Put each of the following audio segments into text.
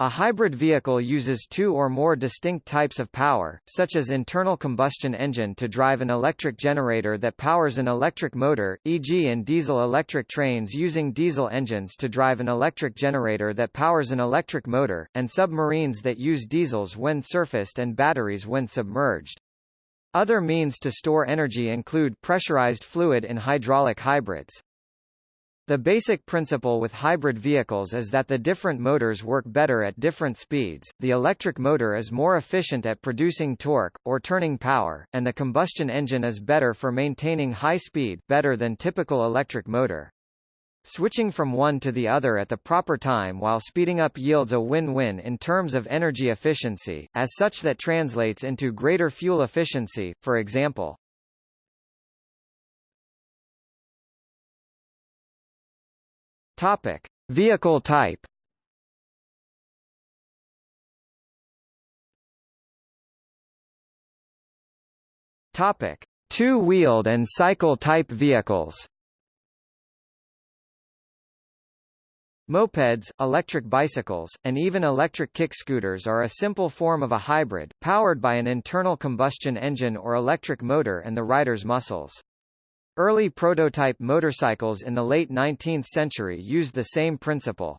A hybrid vehicle uses two or more distinct types of power, such as internal combustion engine to drive an electric generator that powers an electric motor, e.g. in diesel-electric trains using diesel engines to drive an electric generator that powers an electric motor, and submarines that use diesels when surfaced and batteries when submerged. Other means to store energy include pressurized fluid in hydraulic hybrids. The basic principle with hybrid vehicles is that the different motors work better at different speeds, the electric motor is more efficient at producing torque, or turning power, and the combustion engine is better for maintaining high speed better than typical electric motor. Switching from one to the other at the proper time while speeding up yields a win-win in terms of energy efficiency, as such that translates into greater fuel efficiency, for example. Topic: Vehicle type. Topic: Two-wheeled and cycle-type vehicles. Mopeds, electric bicycles, and even electric kick scooters are a simple form of a hybrid, powered by an internal combustion engine or electric motor and the rider's muscles. Early prototype motorcycles in the late 19th century used the same principle.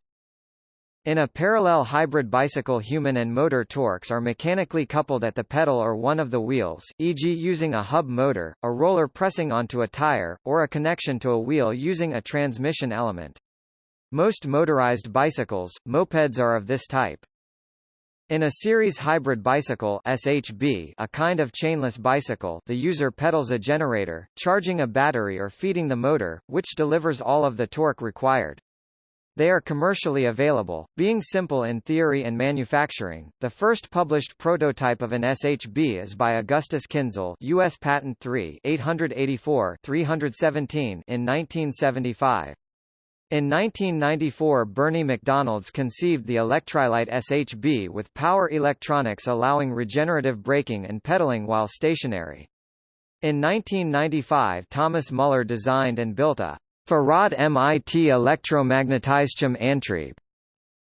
In a parallel hybrid bicycle human and motor torques are mechanically coupled at the pedal or one of the wheels, e.g. using a hub motor, a roller pressing onto a tire, or a connection to a wheel using a transmission element. Most motorized bicycles, mopeds are of this type. In a series hybrid bicycle SHB, a kind of chainless bicycle, the user pedals a generator, charging a battery or feeding the motor, which delivers all of the torque required. They are commercially available, being simple in theory and manufacturing. The first published prototype of an SHB is by Augustus Kinzel, US Patent 3 884 317 in 1975. In 1994 Bernie Macdonalds conceived the Electrolite SHB with power electronics allowing regenerative braking and pedaling while stationary. In 1995 Thomas Muller designed and built a Fahrrad mit Elektromagnetischem Antrieb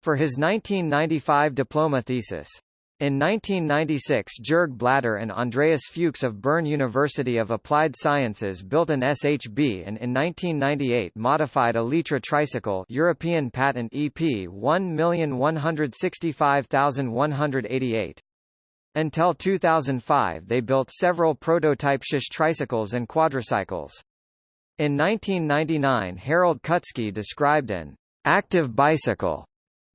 for his 1995 diploma thesis. In 1996 Jörg Blatter and Andreas Fuchs of Bern University of Applied Sciences built an SHB and in 1998 modified a Leitra tricycle European patent EP 1165188. Until 2005 they built several prototype shish tricycles and quadricycles. In 1999 Harald Kutzke described an active bicycle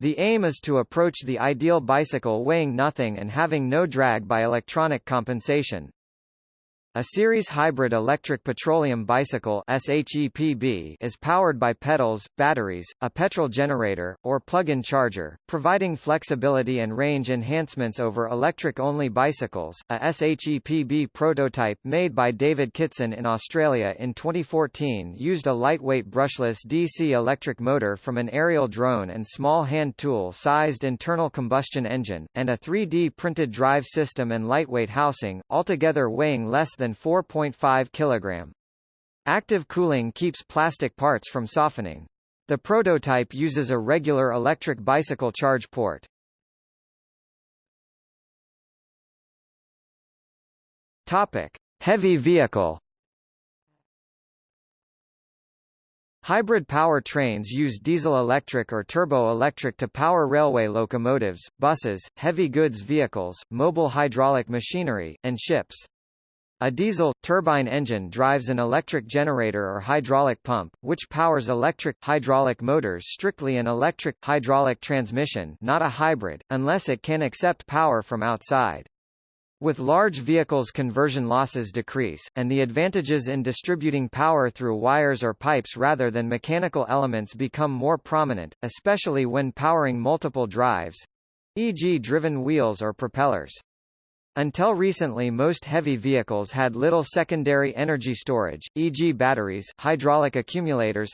the aim is to approach the ideal bicycle weighing nothing and having no drag by electronic compensation. A series hybrid electric petroleum bicycle is powered by pedals, batteries, a petrol generator, or plug-in charger, providing flexibility and range enhancements over electric-only bicycles. A SHEPB prototype made by David Kitson in Australia in 2014 used a lightweight brushless DC electric motor from an aerial drone and small hand tool-sized internal combustion engine, and a 3D printed drive system and lightweight housing, altogether weighing less than 4.5 kg. Active cooling keeps plastic parts from softening. The prototype uses a regular electric bicycle charge port. Topic: Heavy vehicle. Hybrid power trains use diesel-electric or turbo-electric to power railway locomotives, buses, heavy goods vehicles, mobile hydraulic machinery, and ships. A diesel, turbine engine drives an electric generator or hydraulic pump, which powers electric, hydraulic motors strictly an electric, hydraulic transmission not a hybrid, unless it can accept power from outside. With large vehicles conversion losses decrease, and the advantages in distributing power through wires or pipes rather than mechanical elements become more prominent, especially when powering multiple drives—e.g. driven wheels or propellers. Until recently most heavy vehicles had little secondary energy storage, e.g. batteries, hydraulic accumulators,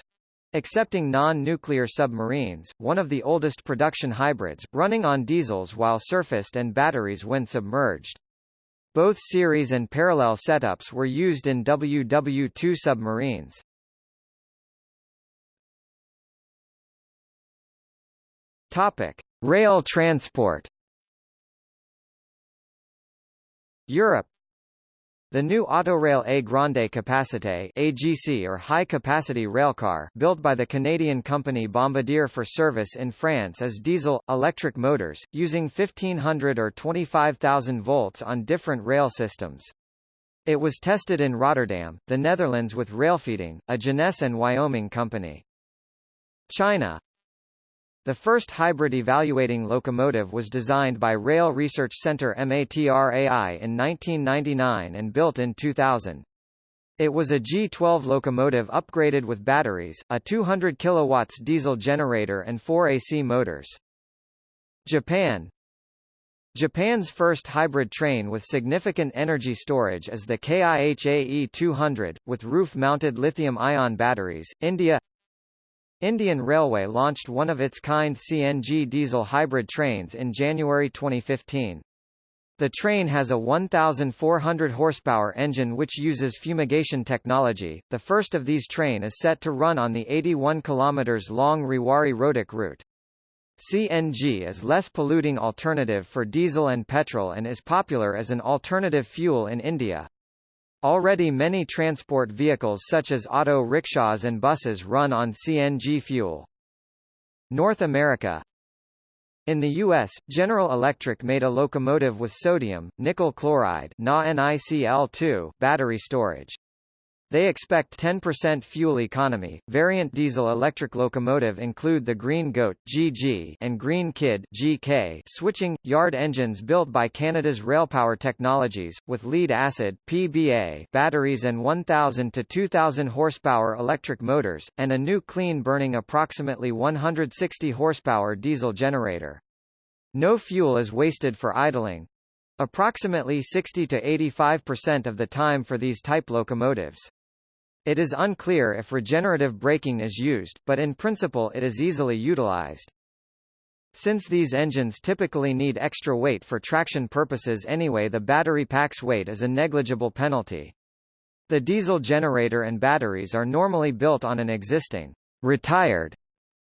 Excepting non-nuclear submarines, one of the oldest production hybrids, running on diesels while surfaced and batteries when submerged. Both series and parallel setups were used in WW-2 submarines. Topic: Rail transport Europe the new Autorail A Grande Capacité AGC or high-capacity railcar built by the Canadian company Bombardier for service in France is diesel-electric motors, using 1500 or 25,000 volts on different rail systems. It was tested in Rotterdam, the Netherlands with Railfeeding, a Genesee and Wyoming company. China the first hybrid evaluating locomotive was designed by Rail Research Center MATRAI in 1999 and built in 2000. It was a G12 locomotive upgraded with batteries, a 200 kW diesel generator and four AC motors. Japan Japan's first hybrid train with significant energy storage is the KiHa E200, with roof-mounted lithium-ion batteries. India Indian Railway launched one of its kind CNG diesel hybrid trains in January 2015. The train has a 1,400 horsepower engine which uses fumigation technology. The first of these train is set to run on the 81 km long Rewari-Rohtak route. CNG is less polluting alternative for diesel and petrol and is popular as an alternative fuel in India. Already many transport vehicles such as auto rickshaws and buses run on CNG fuel. North America In the U.S., General Electric made a locomotive with sodium, nickel chloride battery storage. They expect 10% fuel economy. Variant diesel electric locomotive include the Green Goat (GG) and Green Kid (GK) switching yard engines built by Canada's Railpower Technologies with lead acid (PBA) batteries and 1000 to 2000 horsepower electric motors and a new clean burning approximately 160 horsepower diesel generator. No fuel is wasted for idling. Approximately 60 to 85% of the time for these type locomotives. It is unclear if regenerative braking is used, but in principle it is easily utilized. Since these engines typically need extra weight for traction purposes anyway the battery pack's weight is a negligible penalty. The diesel generator and batteries are normally built on an existing retired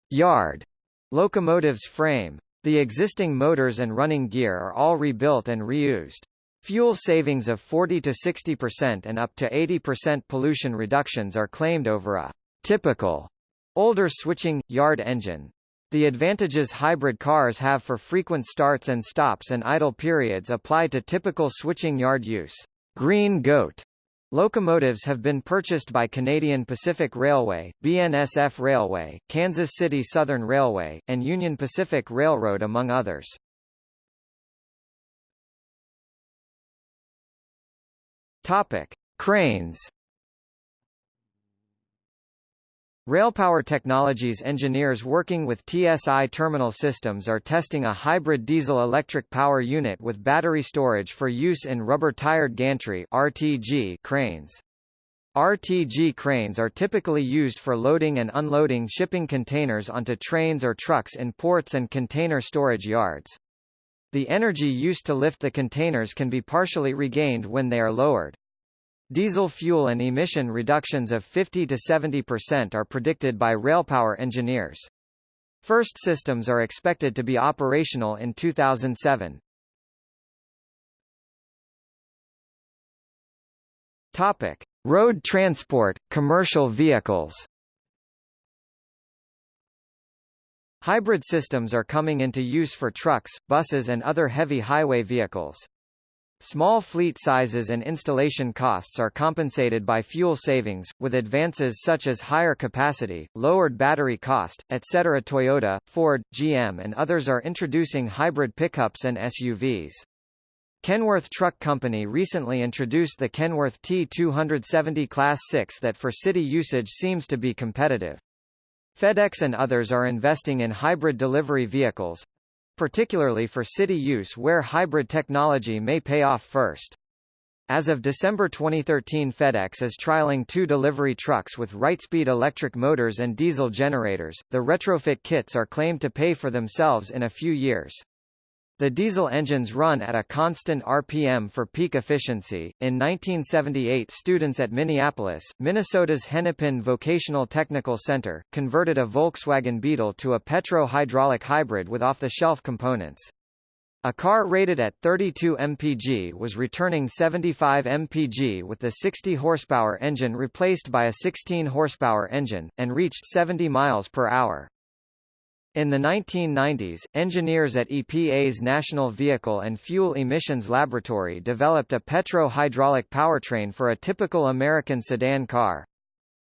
yard locomotive's frame. The existing motors and running gear are all rebuilt and reused. Fuel savings of 40 to 60% and up to 80% pollution reductions are claimed over a typical older switching, yard engine. The advantages hybrid cars have for frequent starts and stops and idle periods apply to typical switching yard use. Green Goat Locomotives have been purchased by Canadian Pacific Railway, BNSF Railway, Kansas City Southern Railway, and Union Pacific Railroad among others. Topic: Cranes. Railpower Technologies engineers working with TSI Terminal Systems are testing a hybrid diesel-electric power unit with battery storage for use in rubber-tired gantry (RTG) cranes. RTG cranes are typically used for loading and unloading shipping containers onto trains or trucks in ports and container storage yards. The energy used to lift the containers can be partially regained when they are lowered. Diesel fuel and emission reductions of 50 to 70% are predicted by railpower engineers. First systems are expected to be operational in 2007. Topic: Road transport, commercial vehicles. Hybrid systems are coming into use for trucks, buses and other heavy highway vehicles. Small fleet sizes and installation costs are compensated by fuel savings, with advances such as higher capacity, lowered battery cost, etc. Toyota, Ford, GM and others are introducing hybrid pickups and SUVs. Kenworth Truck Company recently introduced the Kenworth T270 Class 6 that for city usage seems to be competitive. FedEx and others are investing in hybrid delivery vehicles particularly for city use where hybrid technology may pay off first. As of December 2013 FedEx is trialing two delivery trucks with Wrightspeed electric motors and diesel generators. The retrofit kits are claimed to pay for themselves in a few years. The diesel engines run at a constant RPM for peak efficiency. In 1978, students at Minneapolis, Minnesota's Hennepin Vocational Technical Center, converted a Volkswagen Beetle to a petro-hydraulic hybrid with off-the-shelf components. A car rated at 32 mpg was returning 75 mpg with the 60 horsepower engine replaced by a 16 horsepower engine, and reached 70 miles per hour. In the 1990s, engineers at EPA's National Vehicle and Fuel Emissions Laboratory developed a petro-hydraulic powertrain for a typical American sedan car.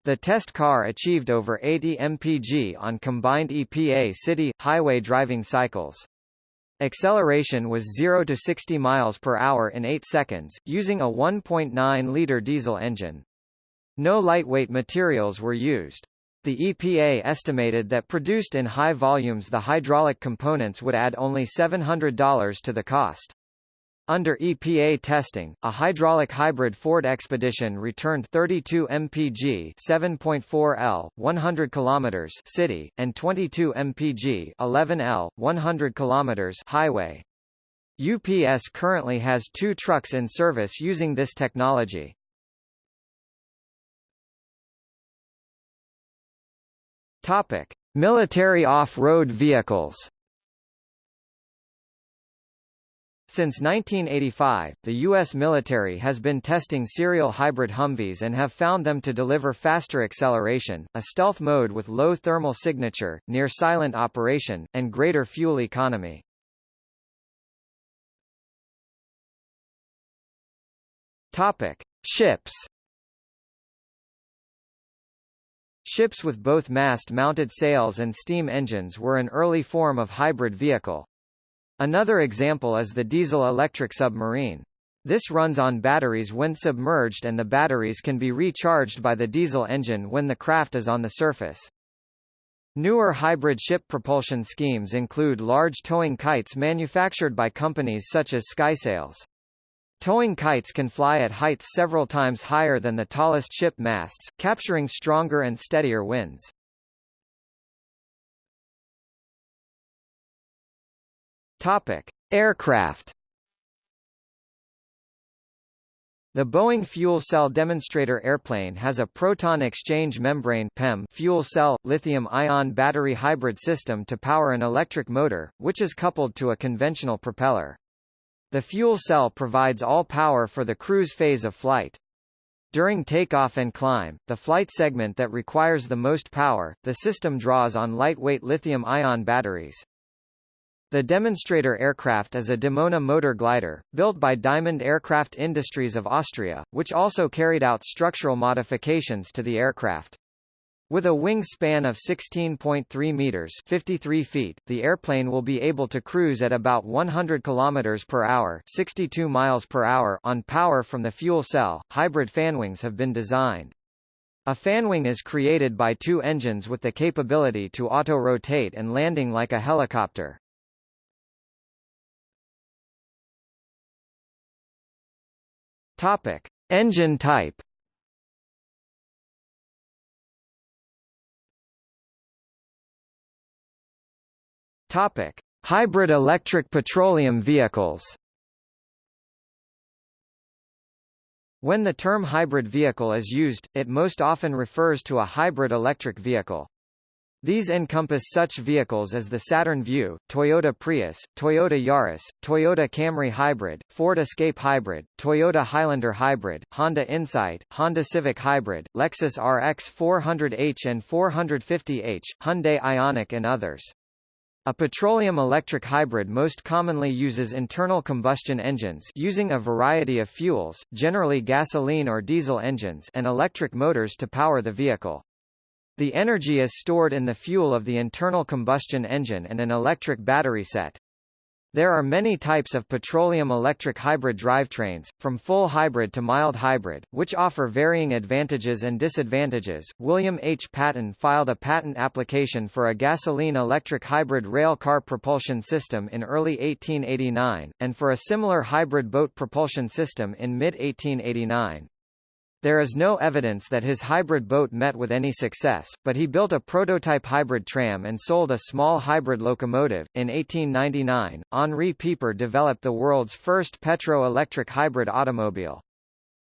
The test car achieved over 80 mpg on combined EPA city, highway driving cycles. Acceleration was 0 to 60 miles per hour in 8 seconds, using a 1.9-liter diesel engine. No lightweight materials were used. The EPA estimated that produced in high volumes the hydraulic components would add only $700 to the cost. Under EPA testing, a hydraulic hybrid Ford Expedition returned 32 mpg 7.4 L 100 km city and 22 mpg 11 L 100 km highway. UPS currently has 2 trucks in service using this technology. Topic: Military off-road vehicles. Since 1985, the U.S. military has been testing serial hybrid Humvees and have found them to deliver faster acceleration, a stealth mode with low thermal signature, near-silent operation, and greater fuel economy. Topic. Ships Ships with both mast-mounted sails and steam engines were an early form of hybrid vehicle. Another example is the diesel-electric submarine. This runs on batteries when submerged and the batteries can be recharged by the diesel engine when the craft is on the surface. Newer hybrid ship propulsion schemes include large towing kites manufactured by companies such as Skysails. Towing kites can fly at heights several times higher than the tallest ship masts, capturing stronger and steadier winds. Topic: Aircraft. The Boeing fuel cell demonstrator airplane has a proton exchange membrane PEM fuel cell lithium-ion battery hybrid system to power an electric motor, which is coupled to a conventional propeller. The fuel cell provides all power for the cruise phase of flight. During takeoff and climb, the flight segment that requires the most power, the system draws on lightweight lithium-ion batteries. The demonstrator aircraft is a Dimona motor glider, built by Diamond Aircraft Industries of Austria, which also carried out structural modifications to the aircraft. With a wingspan of 16.3 meters (53 feet), the airplane will be able to cruise at about 100 kilometers per hour (62 miles per hour) on power from the fuel cell. Hybrid fanwings have been designed. A fanwing is created by two engines with the capability to auto-rotate and landing like a helicopter. Topic: Engine type. Topic: Hybrid electric petroleum vehicles. When the term hybrid vehicle is used, it most often refers to a hybrid electric vehicle. These encompass such vehicles as the Saturn Vue, Toyota Prius, Toyota Yaris, Toyota Camry Hybrid, Ford Escape Hybrid, Toyota Highlander Hybrid, Honda Insight, Honda Civic Hybrid, Lexus RX 400h and 450h, Hyundai Ioniq and others. A petroleum-electric hybrid most commonly uses internal combustion engines using a variety of fuels, generally gasoline or diesel engines and electric motors to power the vehicle. The energy is stored in the fuel of the internal combustion engine and an electric battery set. There are many types of petroleum-electric hybrid drivetrains, from full hybrid to mild hybrid, which offer varying advantages and disadvantages. William H. Patton filed a patent application for a gasoline-electric hybrid rail car propulsion system in early 1889, and for a similar hybrid boat propulsion system in mid-1889. There is no evidence that his hybrid boat met with any success, but he built a prototype hybrid tram and sold a small hybrid locomotive. In 1899, Henri Pieper developed the world's first petro-electric hybrid automobile.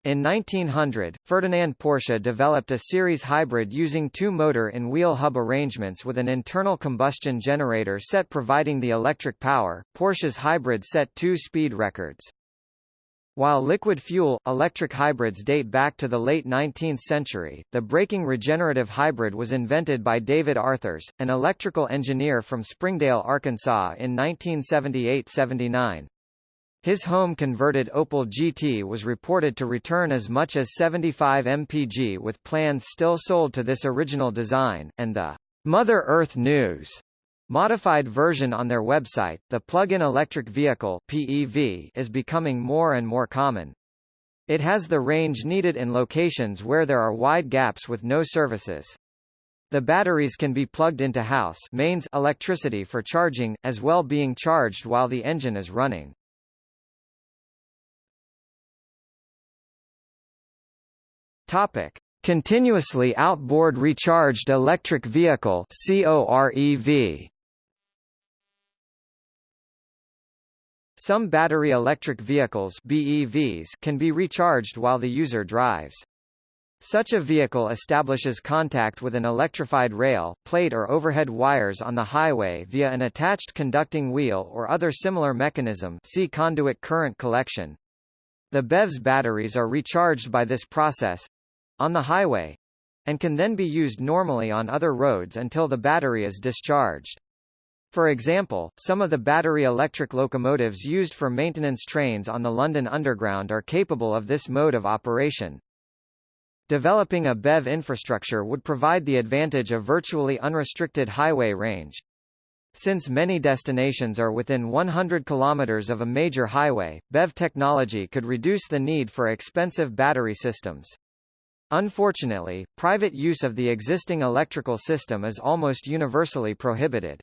In 1900, Ferdinand Porsche developed a series hybrid using two-motor in wheel hub arrangements with an internal combustion generator set providing the electric power. Porsche's hybrid set two speed records. While liquid fuel, electric hybrids date back to the late 19th century, the braking regenerative hybrid was invented by David Arthurs, an electrical engineer from Springdale, Arkansas in 1978–79. His home-converted Opel GT was reported to return as much as 75 mpg with plans still sold to this original design, and the Mother Earth News Modified version on their website, the plug-in electric vehicle PEV is becoming more and more common. It has the range needed in locations where there are wide gaps with no services. The batteries can be plugged into house mains electricity for charging, as well being charged while the engine is running. Topic: Continuously outboard recharged electric vehicle COREV. Some battery electric vehicles BEVs can be recharged while the user drives. Such a vehicle establishes contact with an electrified rail, plate or overhead wires on the highway via an attached conducting wheel or other similar mechanism see conduit current collection. The BEV's batteries are recharged by this process—on the highway, and can then be used normally on other roads until the battery is discharged. For example, some of the battery electric locomotives used for maintenance trains on the London Underground are capable of this mode of operation. Developing a BEV infrastructure would provide the advantage of virtually unrestricted highway range. Since many destinations are within 100 km of a major highway, BEV technology could reduce the need for expensive battery systems. Unfortunately, private use of the existing electrical system is almost universally prohibited.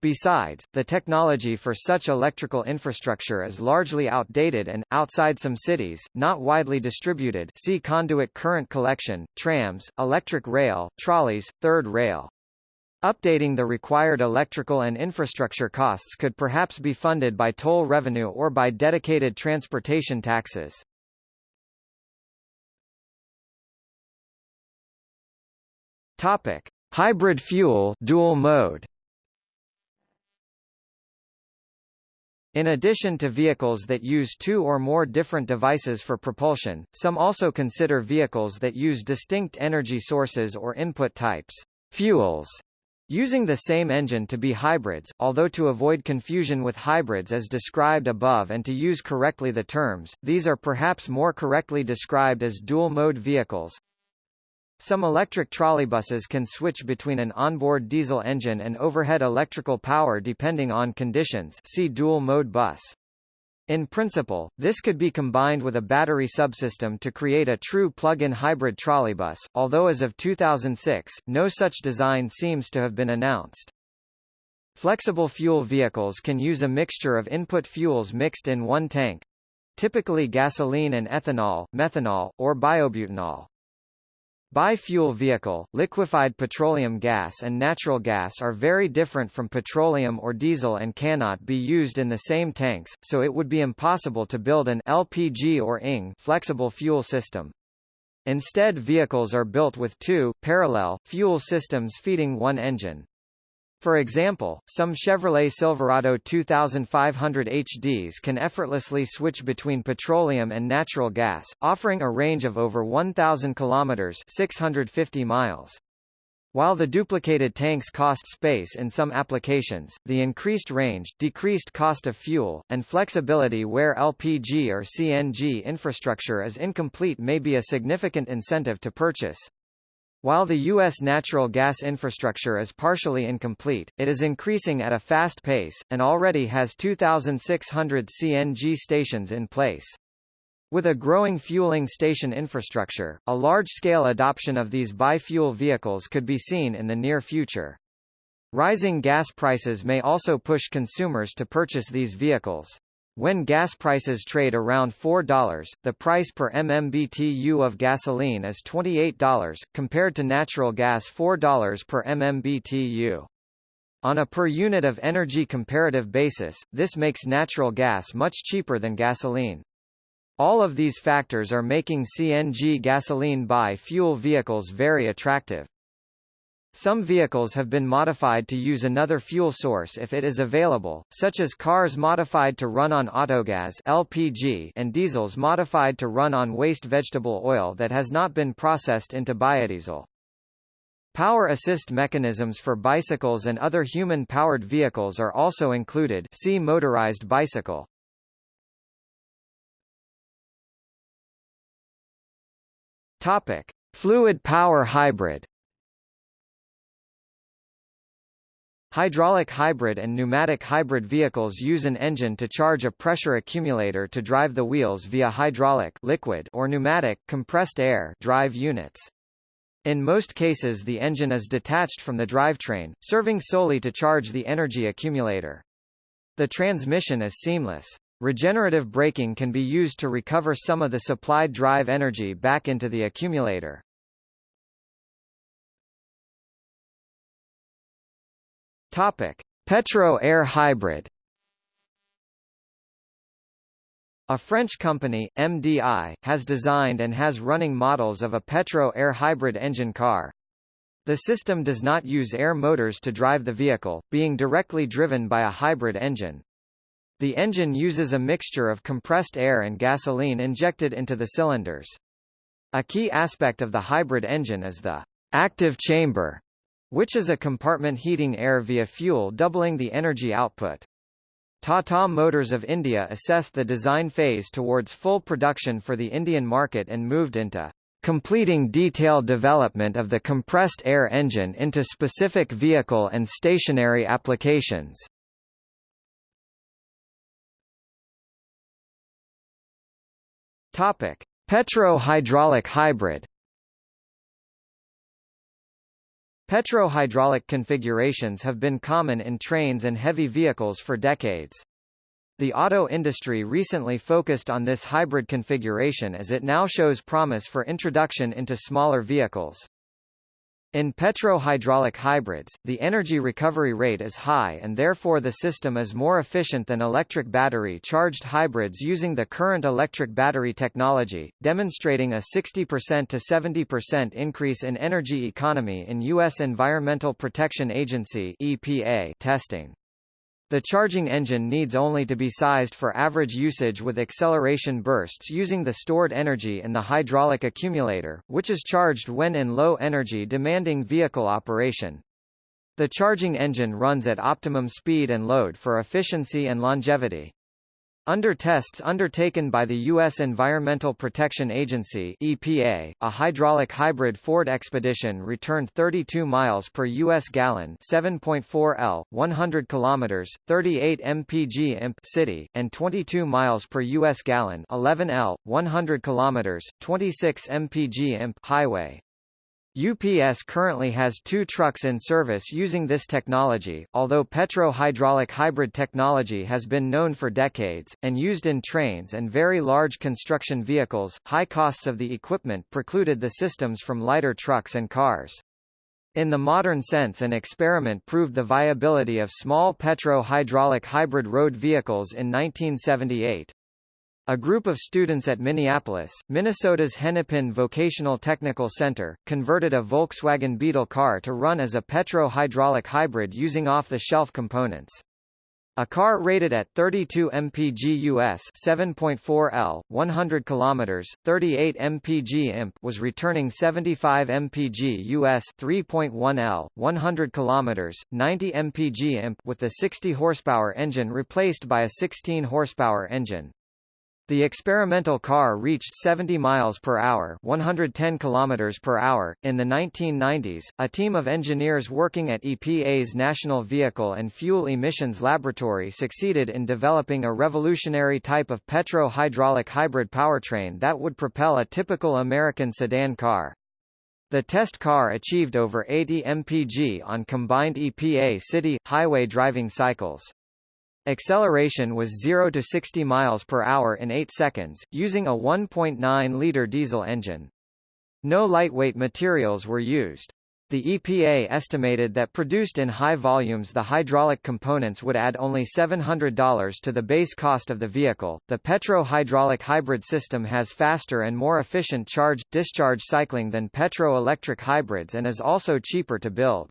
Besides, the technology for such electrical infrastructure is largely outdated and, outside some cities, not widely distributed see conduit current collection, trams, electric rail, trolleys, third rail. Updating the required electrical and infrastructure costs could perhaps be funded by toll revenue or by dedicated transportation taxes. Topic: Hybrid fuel dual mode. In addition to vehicles that use two or more different devices for propulsion, some also consider vehicles that use distinct energy sources or input types fuels, using the same engine to be hybrids, although to avoid confusion with hybrids as described above and to use correctly the terms, these are perhaps more correctly described as dual-mode vehicles. Some electric trolleybuses can switch between an onboard diesel engine and overhead electrical power depending on conditions see dual-mode bus. In principle, this could be combined with a battery subsystem to create a true plug-in hybrid trolleybus, although as of 2006, no such design seems to have been announced. Flexible fuel vehicles can use a mixture of input fuels mixed in one tank typically gasoline and ethanol, methanol, or biobutanol. Bi-fuel vehicle, liquefied petroleum gas and natural gas are very different from petroleum or diesel and cannot be used in the same tanks, so it would be impossible to build an LPG or ING flexible fuel system. Instead vehicles are built with two, parallel, fuel systems feeding one engine. For example, some Chevrolet Silverado 2500 HDs can effortlessly switch between petroleum and natural gas, offering a range of over 1,000 kilometers (650 miles). While the duplicated tanks cost space in some applications, the increased range, decreased cost of fuel, and flexibility where LPG or CNG infrastructure is incomplete may be a significant incentive to purchase. While the U.S. natural gas infrastructure is partially incomplete, it is increasing at a fast pace, and already has 2,600 CNG stations in place. With a growing fueling station infrastructure, a large-scale adoption of these bi-fuel vehicles could be seen in the near future. Rising gas prices may also push consumers to purchase these vehicles. When gas prices trade around $4, the price per MMBTU of gasoline is $28, compared to natural gas $4 per MMBTU. On a per unit of energy comparative basis, this makes natural gas much cheaper than gasoline. All of these factors are making CNG gasoline bi-fuel vehicles very attractive. Some vehicles have been modified to use another fuel source if it is available, such as cars modified to run on autogas LPG and diesels modified to run on waste vegetable oil that has not been processed into biodiesel. Power assist mechanisms for bicycles and other human-powered vehicles are also included see motorized bicycle. Topic: Fluid power hybrid. Hydraulic hybrid and pneumatic hybrid vehicles use an engine to charge a pressure accumulator to drive the wheels via hydraulic liquid or pneumatic compressed air drive units. In most cases the engine is detached from the drivetrain, serving solely to charge the energy accumulator. The transmission is seamless. Regenerative braking can be used to recover some of the supplied drive energy back into the accumulator. Topic: Petro-Air hybrid. A French company, MDI, has designed and has running models of a Petro-Air hybrid engine car. The system does not use air motors to drive the vehicle, being directly driven by a hybrid engine. The engine uses a mixture of compressed air and gasoline injected into the cylinders. A key aspect of the hybrid engine is the active chamber, which is a compartment heating air via fuel doubling the energy output. Tata Motors of India assessed the design phase towards full production for the Indian market and moved into completing detailed development of the compressed air engine into specific vehicle and stationary applications. Topic: Petro-hydraulic hybrid. Petro-hydraulic configurations have been common in trains and heavy vehicles for decades. The auto industry recently focused on this hybrid configuration as it now shows promise for introduction into smaller vehicles. In petro-hydraulic hybrids, the energy recovery rate is high and therefore the system is more efficient than electric battery-charged hybrids using the current electric battery technology, demonstrating a 60% to 70% increase in energy economy in U.S. Environmental Protection Agency EPA testing. The charging engine needs only to be sized for average usage with acceleration bursts using the stored energy in the hydraulic accumulator, which is charged when in low energy demanding vehicle operation. The charging engine runs at optimum speed and load for efficiency and longevity. Under tests undertaken by the U.S. Environmental Protection Agency EPA, a hydraulic hybrid Ford Expedition returned 32 miles per U.S. gallon 7.4 L, 100 kilometers, 38 mpg imp city, and 22 miles per U.S. gallon 11 L, 100 kilometers, 26 mpg imp highway. UPS currently has two trucks in service using this technology, although petro-hydraulic hybrid technology has been known for decades, and used in trains and very large construction vehicles. High costs of the equipment precluded the systems from lighter trucks and cars. In the modern sense an experiment proved the viability of small petro-hydraulic hybrid road vehicles in 1978. A group of students at Minneapolis, Minnesota's Hennepin Vocational Technical Center, converted a Volkswagen Beetle car to run as a petro-hydraulic hybrid using off-the-shelf components. A car rated at 32 mpg US 7.4 L, 100 km, 38 mpg imp was returning 75 mpg US 3.1 L, 100 km, 90 mpg imp with the 60 horsepower engine replaced by a 16 horsepower engine. The experimental car reached 70 miles per hour, 110 kilometers per hour in the 1990s. A team of engineers working at EPA's National Vehicle and Fuel Emissions Laboratory succeeded in developing a revolutionary type of petro-hydraulic hybrid powertrain that would propel a typical American sedan car. The test car achieved over 80 mpg on combined EPA city highway driving cycles. Acceleration was 0 to 60 miles per hour in 8 seconds, using a 1.9-liter diesel engine. No lightweight materials were used. The EPA estimated that produced in high volumes the hydraulic components would add only $700 to the base cost of the vehicle. The petro-hydraulic hybrid system has faster and more efficient charge-discharge cycling than petro-electric hybrids and is also cheaper to build.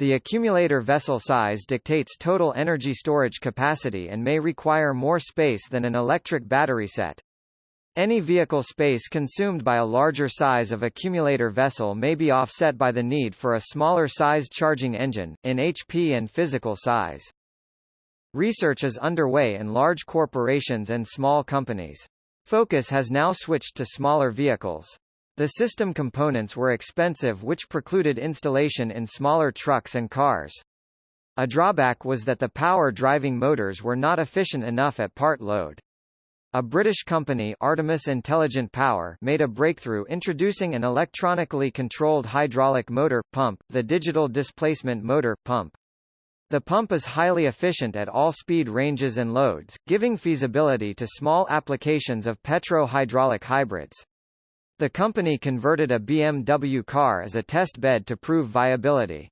The accumulator vessel size dictates total energy storage capacity and may require more space than an electric battery set. Any vehicle space consumed by a larger size of accumulator vessel may be offset by the need for a smaller sized charging engine, in HP and physical size. Research is underway in large corporations and small companies. Focus has now switched to smaller vehicles. The system components were expensive which precluded installation in smaller trucks and cars. A drawback was that the power driving motors were not efficient enough at part load. A British company Artemis Intelligent Power made a breakthrough introducing an electronically controlled hydraulic motor, pump, the digital displacement motor, pump. The pump is highly efficient at all speed ranges and loads, giving feasibility to small applications of petro-hydraulic hybrids. The company converted a BMW car as a test bed to prove viability.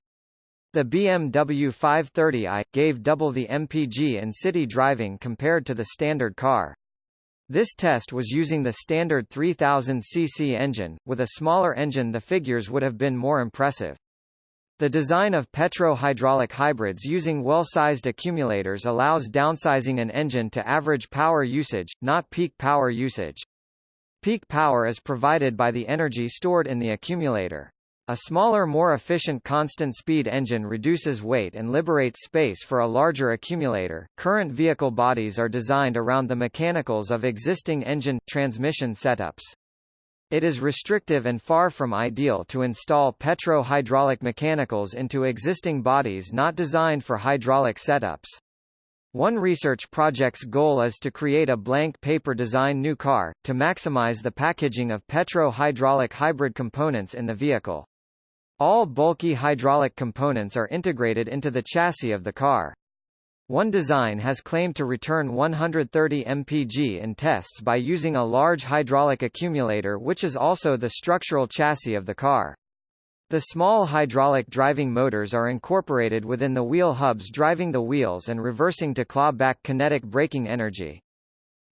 The BMW 530i, gave double the MPG in city driving compared to the standard car. This test was using the standard 3000cc engine, with a smaller engine the figures would have been more impressive. The design of petro-hydraulic hybrids using well-sized accumulators allows downsizing an engine to average power usage, not peak power usage. Peak power is provided by the energy stored in the accumulator. A smaller more efficient constant-speed engine reduces weight and liberates space for a larger accumulator. Current vehicle bodies are designed around the mechanicals of existing engine transmission setups. It is restrictive and far from ideal to install petro-hydraulic mechanicals into existing bodies not designed for hydraulic setups. One research project's goal is to create a blank paper design new car, to maximize the packaging of petro-hydraulic hybrid components in the vehicle. All bulky hydraulic components are integrated into the chassis of the car. One design has claimed to return 130 mpg in tests by using a large hydraulic accumulator which is also the structural chassis of the car. The small hydraulic driving motors are incorporated within the wheel hubs driving the wheels and reversing to claw back kinetic braking energy.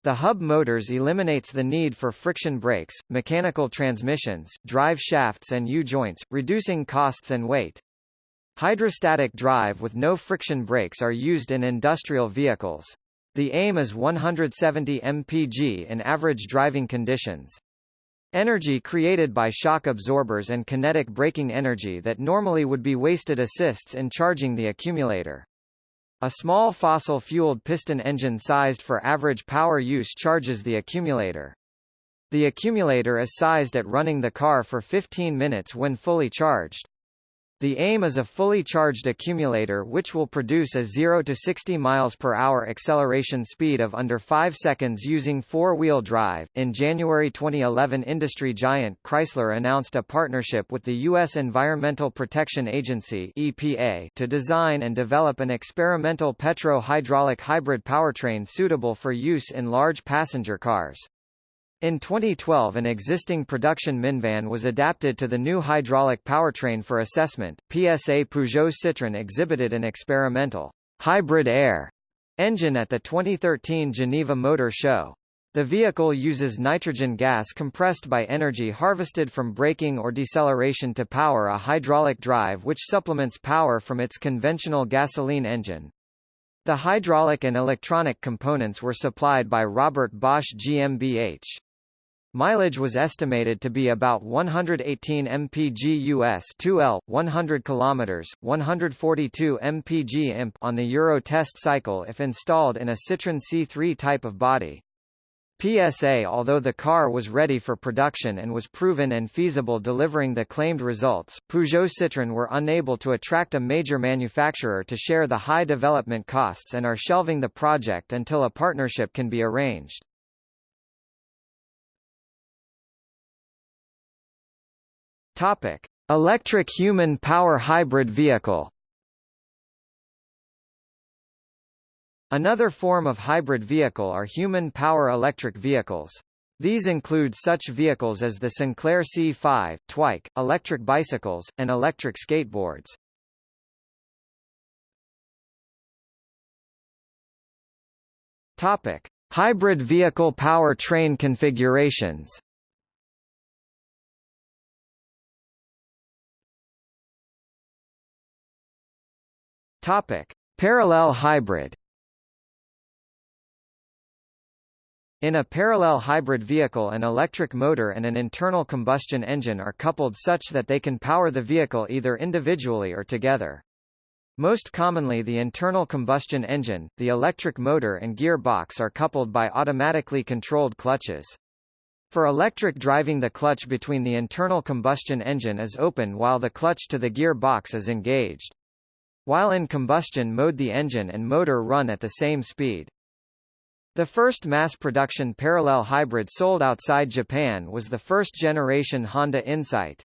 The hub motors eliminates the need for friction brakes, mechanical transmissions, drive shafts and U-joints, reducing costs and weight. Hydrostatic drive with no friction brakes are used in industrial vehicles. The aim is 170 mpg in average driving conditions. Energy created by shock absorbers and kinetic braking energy that normally would be wasted assists in charging the accumulator. A small fossil-fueled piston engine sized for average power use charges the accumulator. The accumulator is sized at running the car for 15 minutes when fully charged. The aim is a fully charged accumulator which will produce a 0 to 60 miles per hour acceleration speed of under 5 seconds using four-wheel drive. In January 2011, industry giant Chrysler announced a partnership with the US Environmental Protection Agency (EPA) to design and develop an experimental petro-hydraulic hybrid powertrain suitable for use in large passenger cars. In 2012 an existing production minivan was adapted to the new hydraulic powertrain for assessment. PSA Peugeot Citroën exhibited an experimental hybrid air engine at the 2013 Geneva Motor Show. The vehicle uses nitrogen gas compressed by energy harvested from braking or deceleration to power a hydraulic drive which supplements power from its conventional gasoline engine. The hydraulic and electronic components were supplied by Robert Bosch GmbH. Mileage was estimated to be about 118 mpg US 2L, 100 km, 142 mpg imp on the Euro test cycle if installed in a Citroën C3 type of body. PSA Although the car was ready for production and was proven and feasible delivering the claimed results, Peugeot Citroën were unable to attract a major manufacturer to share the high development costs and are shelving the project until a partnership can be arranged. Topic: Electric human power hybrid vehicle. Another form of hybrid vehicle are human power electric vehicles. These include such vehicles as the Sinclair C5, Twike, electric bicycles, and electric skateboards. Topic: Hybrid vehicle powertrain configurations. Topic: Parallel hybrid. In a parallel hybrid vehicle an electric motor and an internal combustion engine are coupled such that they can power the vehicle either individually or together. Most commonly the internal combustion engine, the electric motor and gearbox are coupled by automatically controlled clutches. For electric driving the clutch between the internal combustion engine is open while the clutch to the gearbox is engaged. While in combustion mode the engine and motor run at the same speed. The first mass-production parallel hybrid sold outside Japan was the first-generation Honda Insight.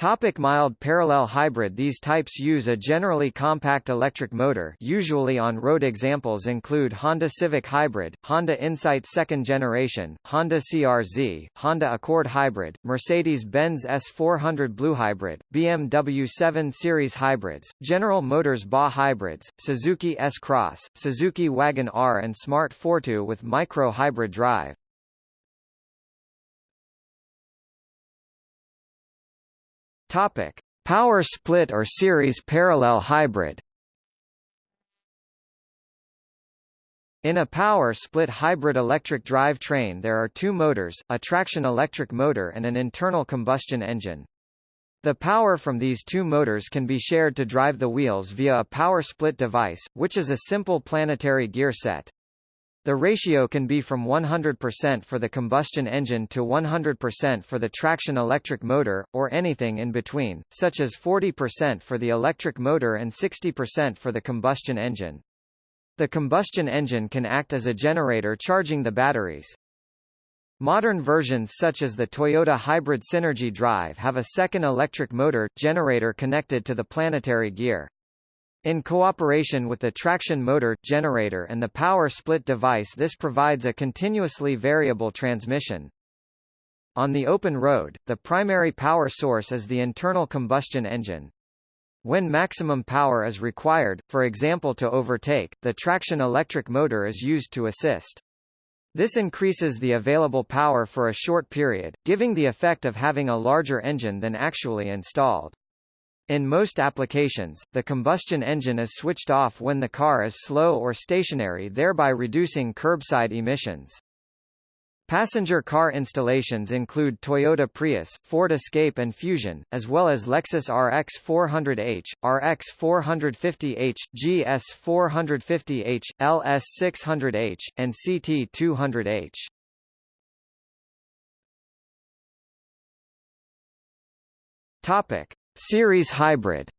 Topic mild parallel hybrid These types use a generally compact electric motor usually on-road examples include Honda Civic Hybrid, Honda Insight second generation, Honda CRZ, Honda Accord Hybrid, Mercedes-Benz S400 Blue Hybrid, BMW 7 Series Hybrids, General Motors BA Hybrids, Suzuki S-Cross, Suzuki Wagon R and Smart Fortwo with micro hybrid drive. Topic: Power split or series parallel hybrid. In a power split hybrid electric drive train there are two motors, a traction electric motor and an internal combustion engine. The power from these two motors can be shared to drive the wheels via a power split device, which is a simple planetary gear set. The ratio can be from 100% for the combustion engine to 100% for the traction electric motor, or anything in between, such as 40% for the electric motor and 60% for the combustion engine. The combustion engine can act as a generator charging the batteries. Modern versions such as the Toyota Hybrid Synergy Drive have a second electric motor, generator connected to the planetary gear. In cooperation with the traction motor, generator and the power split device this provides a continuously variable transmission. On the open road, the primary power source is the internal combustion engine. When maximum power is required, for example to overtake, the traction electric motor is used to assist. This increases the available power for a short period, giving the effect of having a larger engine than actually installed. In most applications, the combustion engine is switched off when the car is slow or stationary thereby reducing curbside emissions. Passenger car installations include Toyota Prius, Ford Escape and Fusion, as well as Lexus RX 400h, RX 450h, GS 450h, LS 600h, and CT 200h. Topic: Series hybrid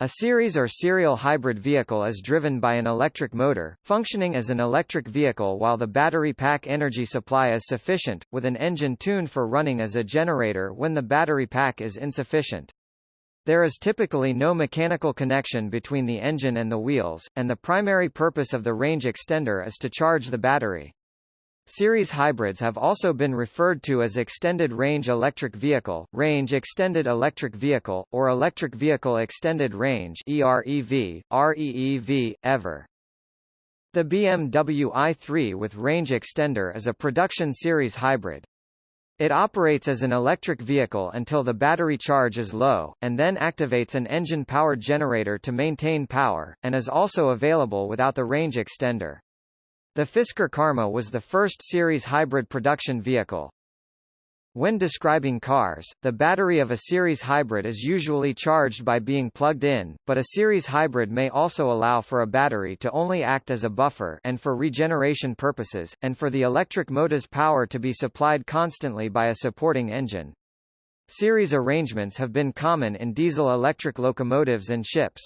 A series or serial hybrid vehicle is driven by an electric motor, functioning as an electric vehicle while the battery pack energy supply is sufficient, with an engine tuned for running as a generator when the battery pack is insufficient. There is typically no mechanical connection between the engine and the wheels, and the primary purpose of the range extender is to charge the battery. Series hybrids have also been referred to as extended range electric vehicle, range extended electric vehicle, or electric vehicle extended range EREV, REEV, EVER. The BMW i3 with range extender is a production series hybrid. It operates as an electric vehicle until the battery charge is low, and then activates an engine-powered generator to maintain power, and is also available without the range extender. The Fisker Karma was the first series hybrid production vehicle. When describing cars, the battery of a series hybrid is usually charged by being plugged in, but a series hybrid may also allow for a battery to only act as a buffer and for regeneration purposes, and for the electric motor's power to be supplied constantly by a supporting engine. Series arrangements have been common in diesel-electric locomotives and ships.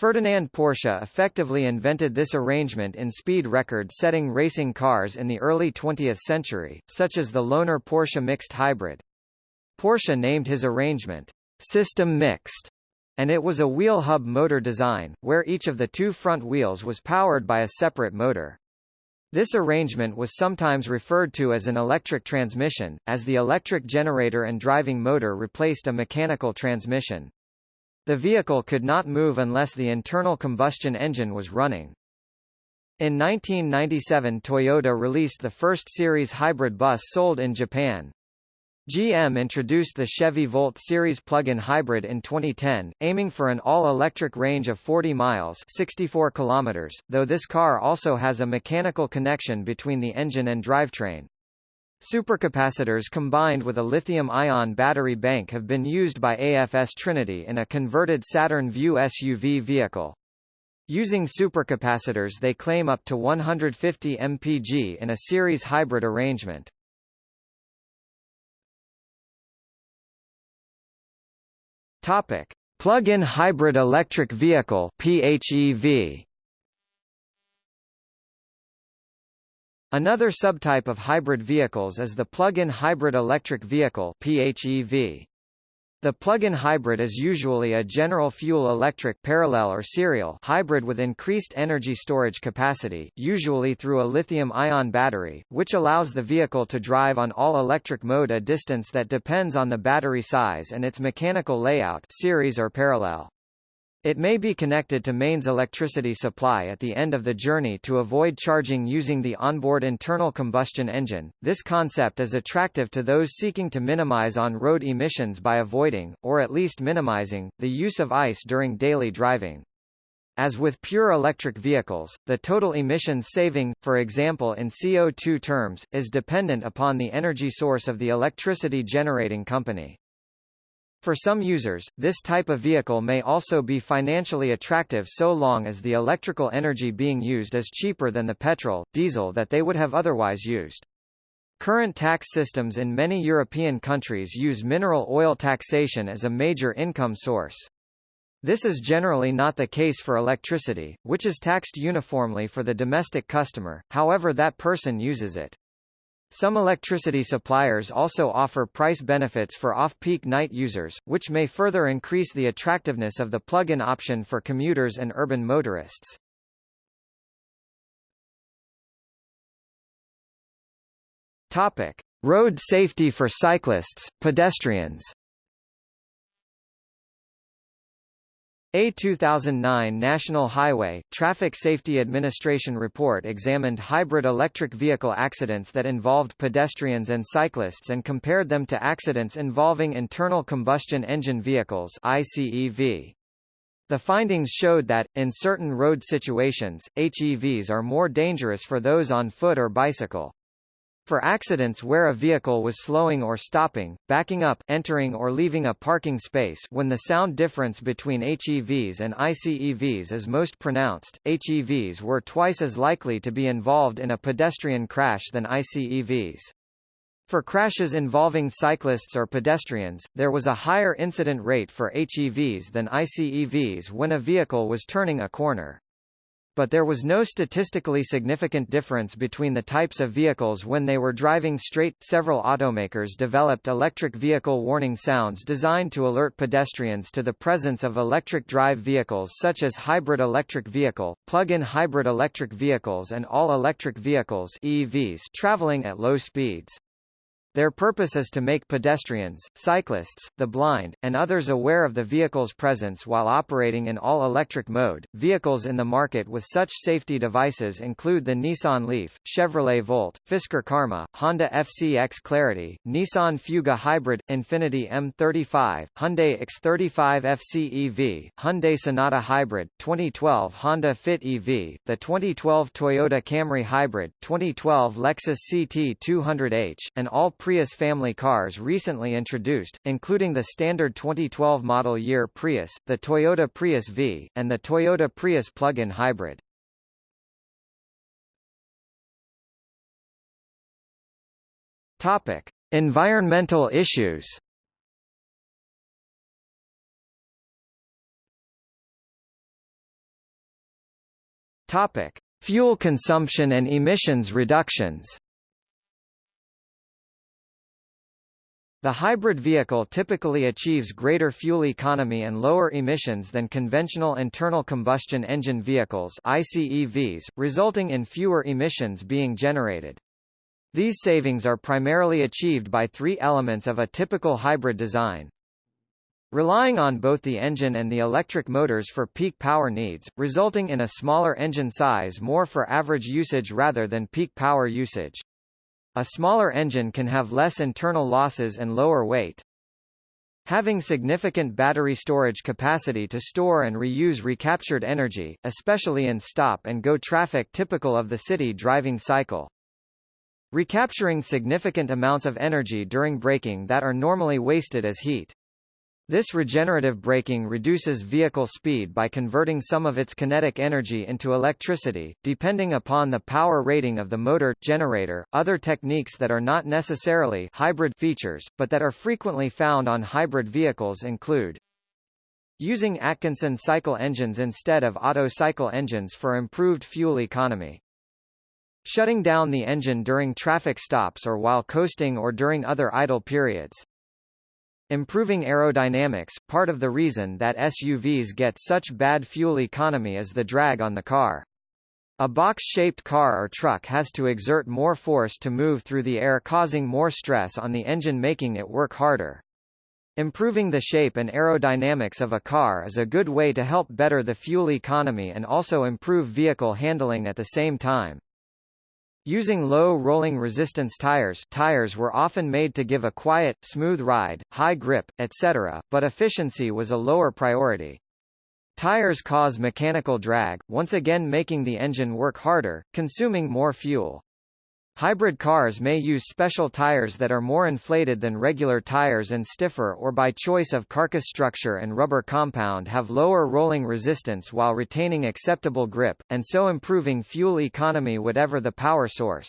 Ferdinand Porsche effectively invented this arrangement in speed record-setting racing cars in the early 20th century, such as the Lohner Porsche Mixte Hybrid. Porsche named his arrangement, System Mixte, and it was a wheel hub motor design, where each of the two front wheels was powered by a separate motor. This arrangement was sometimes referred to as an electric transmission, as the electric generator and driving motor replaced a mechanical transmission. The vehicle could not move unless the internal combustion engine was running. In 1997 Toyota released the first series hybrid bus sold in Japan. GM introduced the Chevy Volt series plug-in hybrid in 2010, aiming for an all-electric range of 40 miles 64 kilometers, though this car also has a mechanical connection between the engine and drivetrain. Supercapacitors combined with a lithium-ion battery bank have been used by AFS Trinity in a converted Saturn Vue SUV vehicle. Using supercapacitors they claim up to 150 mpg in a series hybrid arrangement. Topic: Plug-in hybrid electric vehicle (PHEV). Another subtype of hybrid vehicles is the plug-in hybrid electric vehicle (PHEV). The plug-in hybrid is usually a general fuel electric parallel or serial hybrid with increased energy storage capacity, usually through a lithium-ion battery, which allows the vehicle to drive on all-electric mode a distance that depends on the battery size and its mechanical layout series or parallel. It may be connected to mains electricity supply at the end of the journey to avoid charging using the onboard internal combustion engine. This concept is attractive to those seeking to minimize on-road emissions by avoiding, or at least minimizing, the use of ICE during daily driving. As with pure electric vehicles, the total emissions saving, for example in CO2 terms, is dependent upon the energy source of the electricity generating company. For some users, this type of vehicle may also be financially attractive so long as the electrical energy being used is cheaper than the petrol, diesel that they would have otherwise used. Current tax systems in many European countries use mineral oil taxation as a major income source. This is generally not the case for electricity, which is taxed uniformly for the domestic customer, however that person uses it. Some electricity suppliers also offer price benefits for off-peak night users, which may further increase the attractiveness of the plug-in option for commuters and urban motorists. Topic: Road safety for cyclists, pedestrians. A 2009 National Highway, Traffic Safety Administration report examined hybrid electric vehicle accidents that involved pedestrians and cyclists and compared them to accidents involving internal combustion engine vehicles ICEV. The findings showed that, in certain road situations, HEVs are more dangerous for those on foot or bicycle. For accidents where a vehicle was slowing or stopping, backing up, entering or leaving a parking space when the sound difference between HEVs and ICEVs is most pronounced, HEVs were twice as likely to be involved in a pedestrian crash than ICEVs. For crashes involving cyclists or pedestrians, there was a higher incident rate for HEVs than ICEVs when a vehicle was turning a corner but there was no statistically significant difference between the types of vehicles when they were driving straight. Several automakers developed electric vehicle warning sounds designed to alert pedestrians to the presence of electric drive vehicles such as hybrid electric vehicle, plug-in hybrid electric vehicles and all-electric vehicles EVs traveling at low speeds. Their purpose is to make pedestrians, cyclists, the blind, and others aware of the vehicle's presence while operating in all-electric mode. Vehicles in the market with such safety devices include the Nissan Leaf, Chevrolet Volt, Fisker Karma, Honda FCX Clarity, Nissan Fuga Hybrid, Infiniti M35, Hyundai X35 FCEV, Hyundai Sonata Hybrid, 2012 Honda Fit EV, the 2012 Toyota Camry Hybrid, 2012 Lexus CT200H, and all Prius family cars recently introduced, including the standard 2012 model year Prius, the Toyota Prius V, and the Toyota Prius plug-in hybrid. Topic: Environmental issues. Topic: Fuel consumption and emissions reductions. The hybrid vehicle typically achieves greater fuel economy and lower emissions than conventional internal combustion engine vehicles ICEVs, resulting in fewer emissions being generated. These savings are primarily achieved by three elements of a typical hybrid design. Relying on both the engine and the electric motors for peak power needs, resulting in a smaller engine size more for average usage rather than peak power usage. A smaller engine can have less internal losses and lower weight. Having significant battery storage capacity to store and reuse recaptured energy, especially in stop-and-go traffic typical of the city driving cycle. Recapturing significant amounts of energy during braking that are normally wasted as heat. This regenerative braking reduces vehicle speed by converting some of its kinetic energy into electricity, depending upon the power rating of the motor, generator. Other techniques that are not necessarily hybrid features, but that are frequently found on hybrid vehicles include using Atkinson cycle engines instead of Otto cycle engines for improved fuel economy. Shutting down the engine during traffic stops or while coasting or during other idle periods. Improving aerodynamics, part of the reason that SUVs get such bad fuel economy is the drag on the car. A box-shaped car or truck has to exert more force to move through the air causing more stress on the engine making it work harder. Improving the shape and aerodynamics of a car is a good way to help better the fuel economy and also improve vehicle handling at the same time. Using low rolling resistance tires tires were often made to give a quiet, smooth ride, high grip, etc., but efficiency was a lower priority. Tires cause mechanical drag, once again making the engine work harder, consuming more fuel. Hybrid cars may use special tires that are more inflated than regular tires and stiffer or by choice of carcass structure and rubber compound have lower rolling resistance while retaining acceptable grip, and so improving fuel economy whatever the power source.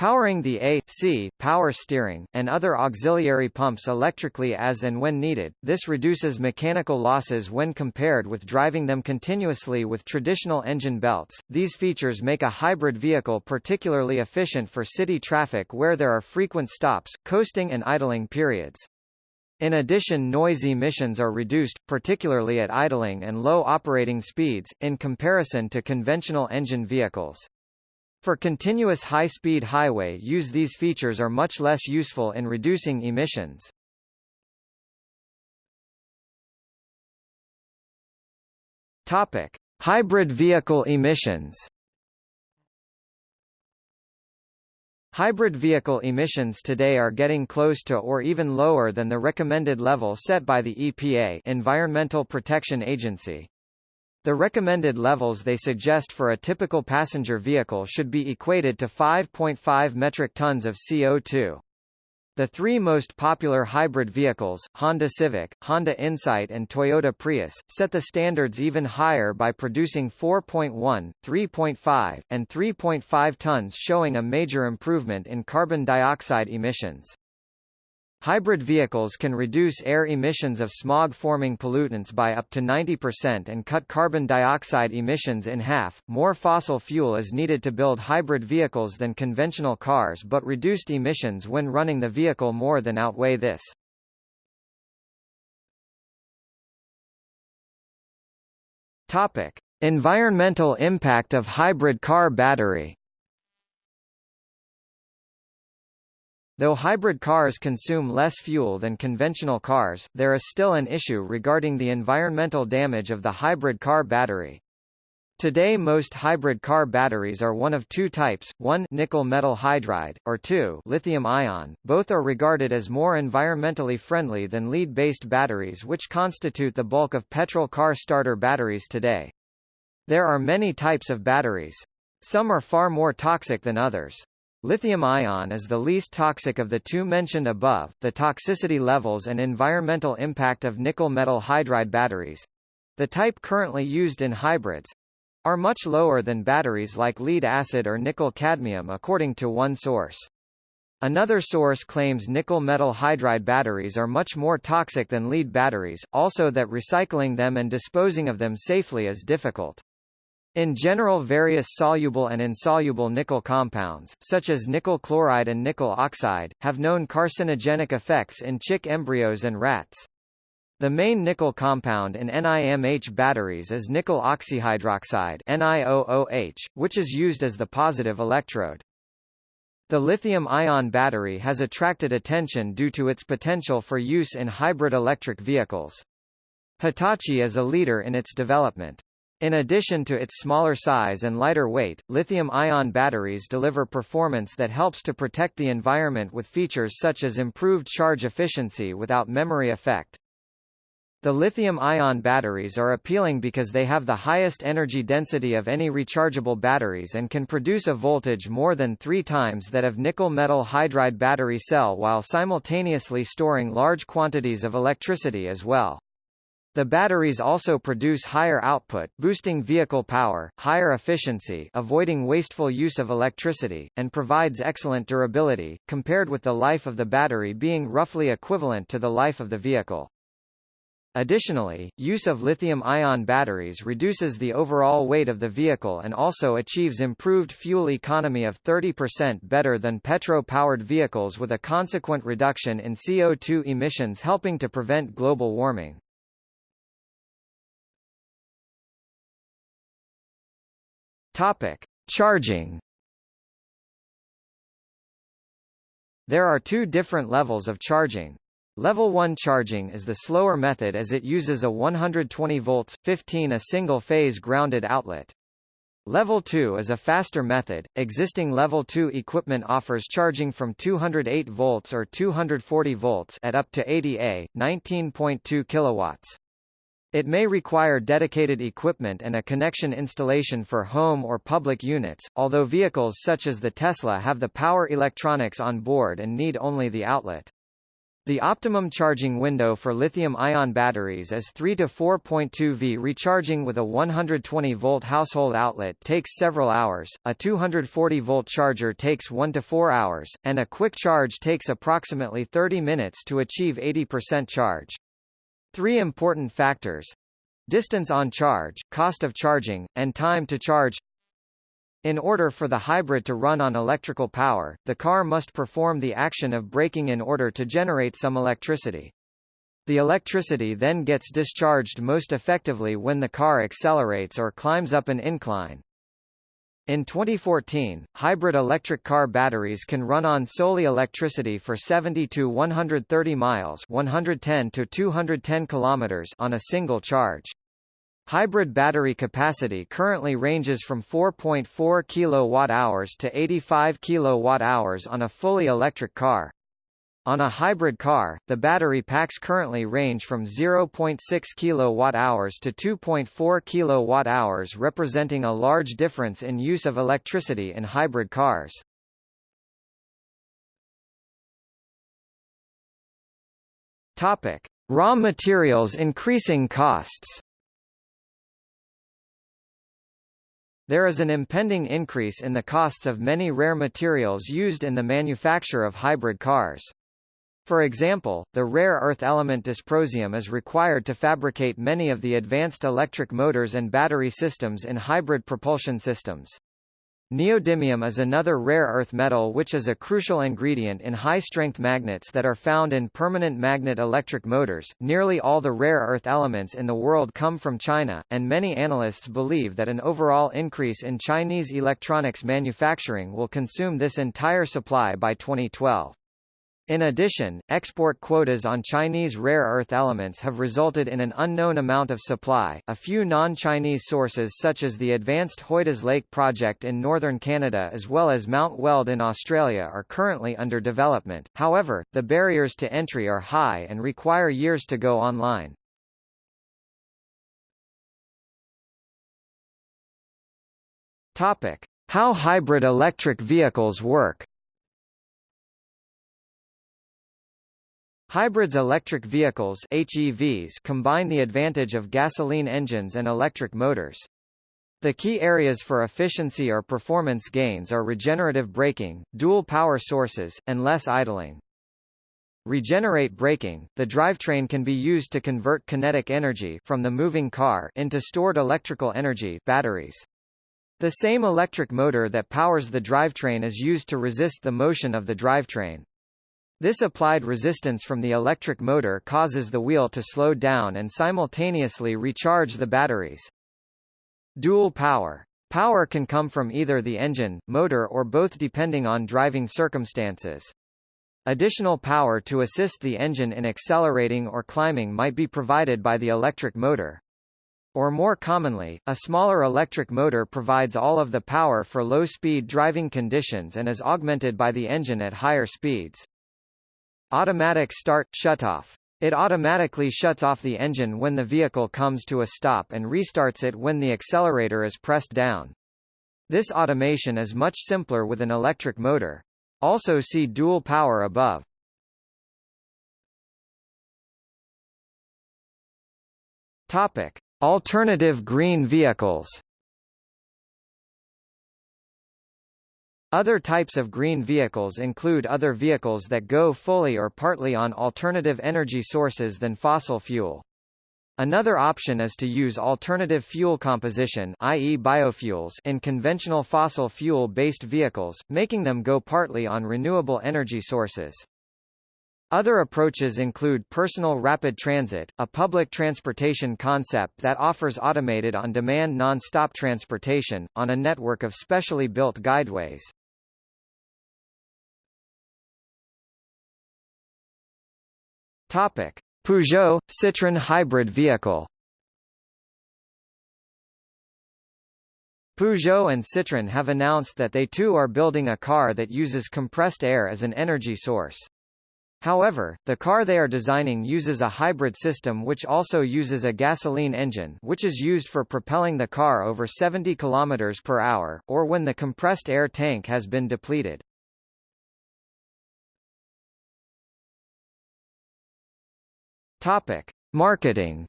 Powering the AC, power steering, and other auxiliary pumps electrically as and when needed, this reduces mechanical losses when compared with driving them continuously with traditional engine belts. These features make a hybrid vehicle particularly efficient for city traffic where there are frequent stops, coasting and idling periods. In addition noise emissions are reduced, particularly at idling and low operating speeds, in comparison to conventional engine vehicles. For continuous high-speed highway use these features are much less useful in reducing emissions. Topic: Hybrid vehicle emissions. Hybrid vehicle emissions today are getting close to or even lower than the recommended level set by the EPA Environmental Protection Agency. The recommended levels they suggest for a typical passenger vehicle should be equated to 5.5 metric tons of CO2. The three most popular hybrid vehicles, Honda Civic, Honda Insight and Toyota Prius, set the standards even higher by producing 4.1, 3.5, and 3.5 tons showing a major improvement in carbon dioxide emissions. Hybrid vehicles can reduce air emissions of smog-forming pollutants by up to 90% and cut carbon dioxide emissions in half. More fossil fuel is needed to build hybrid vehicles than conventional cars but reduced emissions when running the vehicle more than outweigh this. Topic: Environmental impact of hybrid car battery. Though hybrid cars consume less fuel than conventional cars, there is still an issue regarding the environmental damage of the hybrid car battery. Today most hybrid car batteries are one of two types, one nickel metal hydride, or two lithium ion. Both are regarded as more environmentally friendly than lead-based batteries which constitute the bulk of petrol car starter batteries today. There are many types of batteries. Some are far more toxic than others. Lithium-ion is the least toxic of the two mentioned above. The toxicity levels and environmental impact of nickel metal hydride batteries, the type currently used in hybrids, are much lower than batteries like lead acid or nickel cadmium according to one source. Another source claims nickel metal hydride batteries are much more toxic than lead batteries, also that recycling them and disposing of them safely is difficult. In general various soluble and insoluble nickel compounds, such as nickel chloride and nickel oxide, have known carcinogenic effects in chick embryos and rats. The main nickel compound in NIMH batteries is nickel oxyhydroxide NiOOH, which is used as the positive electrode. The lithium-ion battery has attracted attention due to its potential for use in hybrid electric vehicles. Hitachi is a leader in its development. In addition to its smaller size and lighter weight, lithium-ion batteries deliver performance that helps to protect the environment with features such as improved charge efficiency without memory effect. The lithium-ion batteries are appealing because they have the highest energy density of any rechargeable batteries and can produce a voltage more than three times that of nickel-metal hydride battery cell while simultaneously storing large quantities of electricity as well. The batteries also produce higher output, boosting vehicle power, higher efficiency avoiding wasteful use of electricity, and provides excellent durability, compared with the life of the battery being roughly equivalent to the life of the vehicle. Additionally, use of lithium-ion batteries reduces the overall weight of the vehicle and also achieves improved fuel economy of 30% better than petro-powered vehicles with a consequent reduction in CO2 emissions helping to prevent global warming. Topic: Charging. There are two different levels of charging. Level 1 charging is the slower method as it uses a 120 volts 15 a single-phase grounded outlet. Level 2 is a faster method. Existing Level 2 equipment offers charging from 208 volts or 240 volts at up to 80 A, 19.2 kilowatts. It may require dedicated equipment and a connection installation for home or public units, although vehicles such as the Tesla have the power electronics on board and need only the outlet. The optimum charging window for lithium-ion batteries is 3 to 4.2 V. Recharging with a 120-volt household outlet takes several hours, a 240-volt charger takes 1 to 4 hours, and a quick charge takes approximately 30 minutes to achieve 80% charge. Three important factors distance on charge, cost of charging, and time to charge. In order for the hybrid to run on electrical power, the car must perform the action of braking in order to generate some electricity. The electricity then gets discharged most effectively when the car accelerates or climbs up an incline. In 2014, hybrid electric car batteries can run on solely electricity for 70 to 130 miles 110 to 210 kilometers on a single charge. Hybrid battery capacity currently ranges from 4.4 kWh to 85 kWh on a fully electric car. On a hybrid car, the battery packs currently range from 0.6 kWh to 2.4 kWh representing a large difference in use of electricity in hybrid cars. Topic: Raw materials increasing costs. There is an impending increase in the costs of many rare materials used in the manufacture of hybrid cars. For example, the rare earth element dysprosium is required to fabricate many of the advanced electric motors and battery systems in hybrid propulsion systems. Neodymium is another rare earth metal which is a crucial ingredient in high-strength magnets that are found in permanent magnet electric motors. Nearly all the rare earth elements in the world come from China, and many analysts believe that an overall increase in Chinese electronics manufacturing will consume this entire supply by 2012. In addition, export quotas on Chinese rare earth elements have resulted in an unknown amount of supply. A few non-Chinese sources such as the Advanced Hoidas Lake project in northern Canada as well as Mount Weld in Australia are currently under development. However, the barriers to entry are high and require years to go online. Topic: How hybrid electric vehicles work. Hybrids electric vehicles HEVs combine the advantage of gasoline engines and electric motors. The key areas for efficiency or performance gains are regenerative braking, dual power sources, and less idling. Regenerate braking – The drivetrain can be used to convert kinetic energy from the moving car into stored electrical energy batteries. The same electric motor that powers the drivetrain is used to resist the motion of the drivetrain. This applied resistance from the electric motor causes the wheel to slow down and simultaneously recharge the batteries. Dual power. Power can come from either the engine, motor or both depending on driving circumstances. Additional power to assist the engine in accelerating or climbing might be provided by the electric motor. Or more commonly, a smaller electric motor provides all of the power for low-speed driving conditions and is augmented by the engine at higher speeds. Automatic start shutoff. It automatically shuts off the engine when the vehicle comes to a stop and restarts it when the accelerator is pressed down. This automation is much simpler with an electric motor. Also see dual power above. Topic: Alternative green vehicles. Other types of green vehicles include other vehicles that go fully or partly on alternative energy sources than fossil fuel. Another option is to use alternative fuel composition i.e. biofuels in conventional fossil fuel-based vehicles, making them go partly on renewable energy sources. Other approaches include personal rapid transit, a public transportation concept that offers automated on-demand non-stop transportation, on a network of specially built guideways. Topic: Peugeot Citroën hybrid vehicle. Peugeot and Citroën have announced that they too are building a car that uses compressed air as an energy source. However, the car they are designing uses a hybrid system which also uses a gasoline engine which is used for propelling the car over 70 km per hour, or when the compressed air tank has been depleted. Topic: Marketing.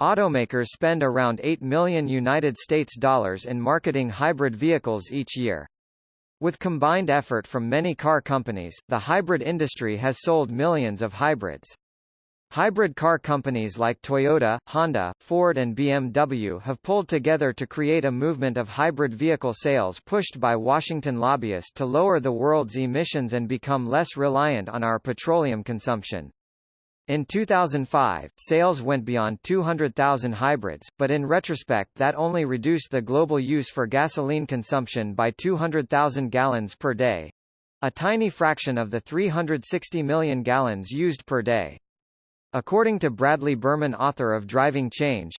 Automakers spend around 8 million United States dollars in marketing hybrid vehicles each year. With combined effort from many car companies, the hybrid industry has sold millions of hybrids. Hybrid car companies like Toyota, Honda, Ford and BMW have pulled together to create a movement of hybrid vehicle sales pushed by Washington lobbyists to lower the world's emissions and become less reliant on our petroleum consumption. In 2005, sales went beyond 200,000 hybrids, but in retrospect that only reduced the global use for gasoline consumption by 200,000 gallons per day. A tiny fraction of the 360 million gallons used per day. According to Bradley Berman author of Driving Change,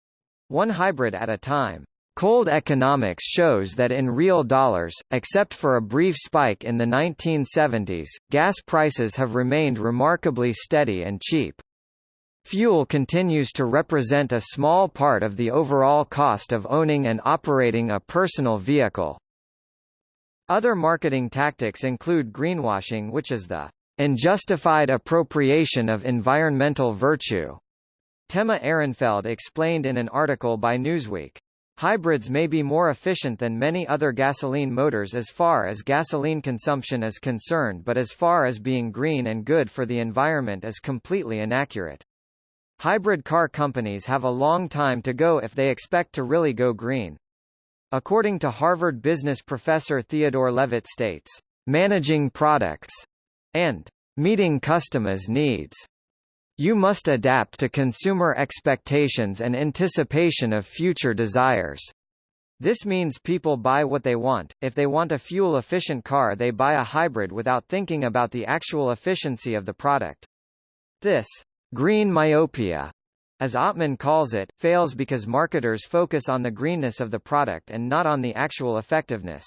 one hybrid at a time. Cold economics shows that in real dollars, except for a brief spike in the 1970s, gas prices have remained remarkably steady and cheap. Fuel continues to represent a small part of the overall cost of owning and operating a personal vehicle. Other marketing tactics include greenwashing which is the Unjustified appropriation of environmental virtue. Temma Ehrenfeld explained in an article by Newsweek. Hybrids may be more efficient than many other gasoline motors as far as gasoline consumption is concerned but as far as being green and good for the environment is completely inaccurate. Hybrid car companies have a long time to go if they expect to really go green. According to Harvard business professor Theodore Levitt states, "...managing products and meeting customers' needs. You must adapt to consumer expectations and anticipation of future desires. This means people buy what they want. If they want a fuel-efficient car they buy a hybrid without thinking about the actual efficiency of the product. This green myopia, as Ottman calls it, fails because marketers focus on the greenness of the product and not on the actual effectiveness.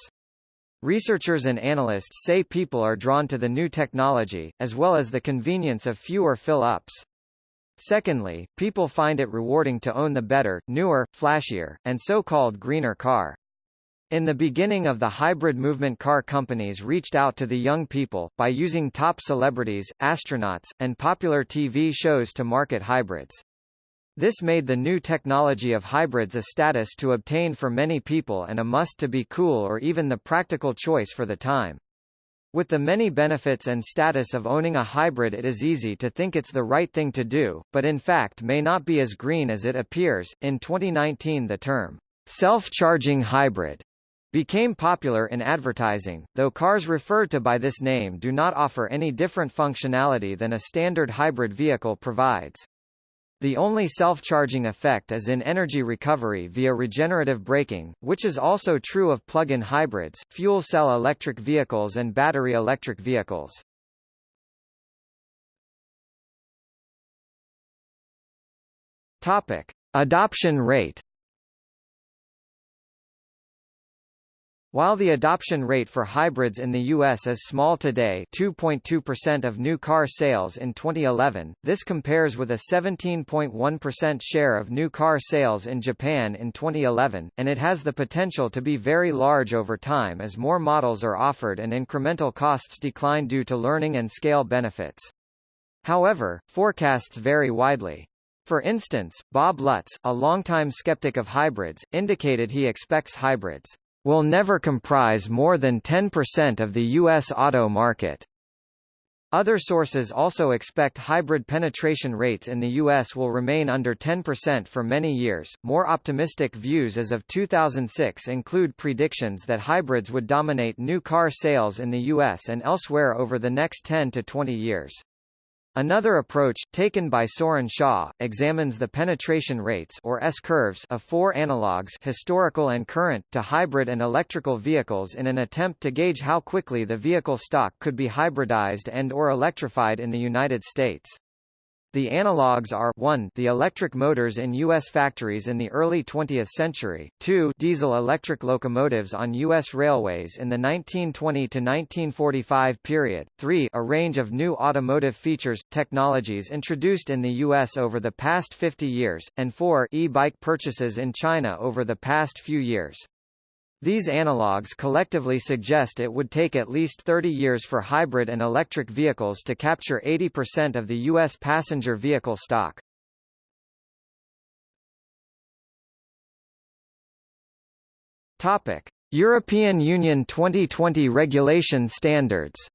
Researchers and analysts say people are drawn to the new technology, as well as the convenience of fewer fill-ups. Secondly, people find it rewarding to own the better, newer, flashier, and so-called greener car. In the beginning of the hybrid movement car companies reached out to the young people, by using top celebrities, astronauts, and popular TV shows to market hybrids. This made the new technology of hybrids a status to obtain for many people and a must to be cool or even the practical choice for the time. With the many benefits and status of owning a hybrid it is easy to think it's the right thing to do, but in fact may not be as green as it appears. In 2019 the term, self-charging hybrid, became popular in advertising, though cars referred to by this name do not offer any different functionality than a standard hybrid vehicle provides. The only self-charging effect is in energy recovery via regenerative braking, which is also true of plug-in hybrids, fuel cell electric vehicles and battery electric vehicles. Topic: Adoption rate While the adoption rate for hybrids in the U.S. is small today 2.2% of new car sales in 2011, this compares with a 17.1% share of new car sales in Japan in 2011, and it has the potential to be very large over time as more models are offered and incremental costs decline due to learning and scale benefits. However, forecasts vary widely. For instance, Bob Lutz, a longtime skeptic of hybrids, indicated he expects hybrids will never comprise more than 10% of the U.S. auto market. Other sources also expect hybrid penetration rates in the U.S. will remain under 10% for many years. More optimistic views as of 2006 include predictions that hybrids would dominate new car sales in the U.S. and elsewhere over the next 10 to 20 years. Another approach, taken by Saurin Shah, examines the penetration rates or S-curves of four analogs historical and current to hybrid and electrical vehicles in an attempt to gauge how quickly the vehicle stock could be hybridized and or electrified in the United States. The analogues are 1 the electric motors in U.S. factories in the early 20th century, 2 diesel-electric locomotives on U.S. railways in the 1920–1945 period, 3 a range of new automotive features, technologies introduced in the U.S. over the past 50 years, and 4 e-bike purchases in China over the past few years. These analogues collectively suggest it would take at least 30 years for hybrid and electric vehicles to capture 80% of the U.S. passenger vehicle stock. Topic: European Union 2020 regulation standards.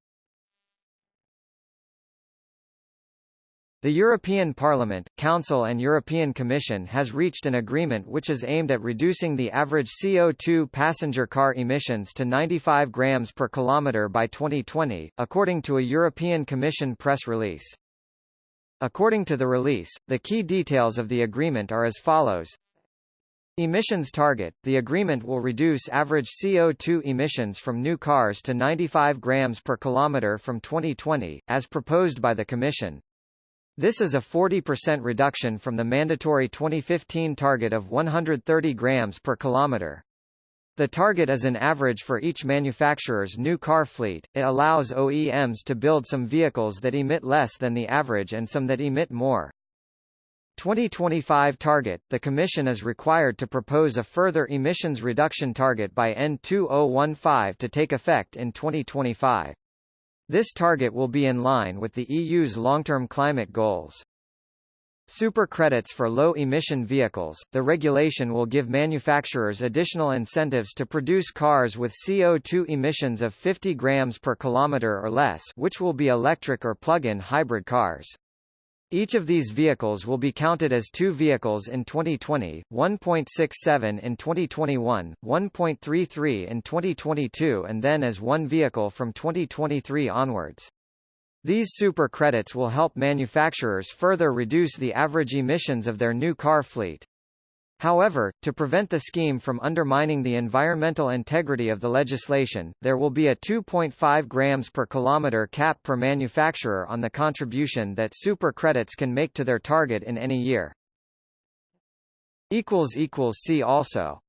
The European Parliament, Council and European Commission has reached an agreement which is aimed at reducing the average CO2 passenger car emissions to 95 grams per kilometre by 2020, according to a European Commission press release. According to the release, the key details of the agreement are as follows. Emissions target – The agreement will reduce average CO2 emissions from new cars to 95 grams per kilometre from 2020, as proposed by the Commission. This is a 40% reduction from the mandatory 2015 target of 130 grams per kilometer. The target is an average for each manufacturer's new car fleet. It allows OEMs to build some vehicles that emit less than the average and some that emit more. 2025 target The Commission is required to propose a further emissions reduction target by N2015 to take effect in 2025. This target will be in line with the EU's long-term climate goals. Super credits for low-emission vehicles – The regulation will give manufacturers additional incentives to produce cars with CO2 emissions of 50 grams per kilometre or less which will be electric or plug-in hybrid cars. Each of these vehicles will be counted as two vehicles in 2020, 1.67 in 2021, 1.33 in 2022 and then as one vehicle from 2023 onwards. These super credits will help manufacturers further reduce the average emissions of their new car fleet. However, to prevent the scheme from undermining the environmental integrity of the legislation, there will be a 2.5 grams per kilometer cap per manufacturer on the contribution that super credits can make to their target in any year. See also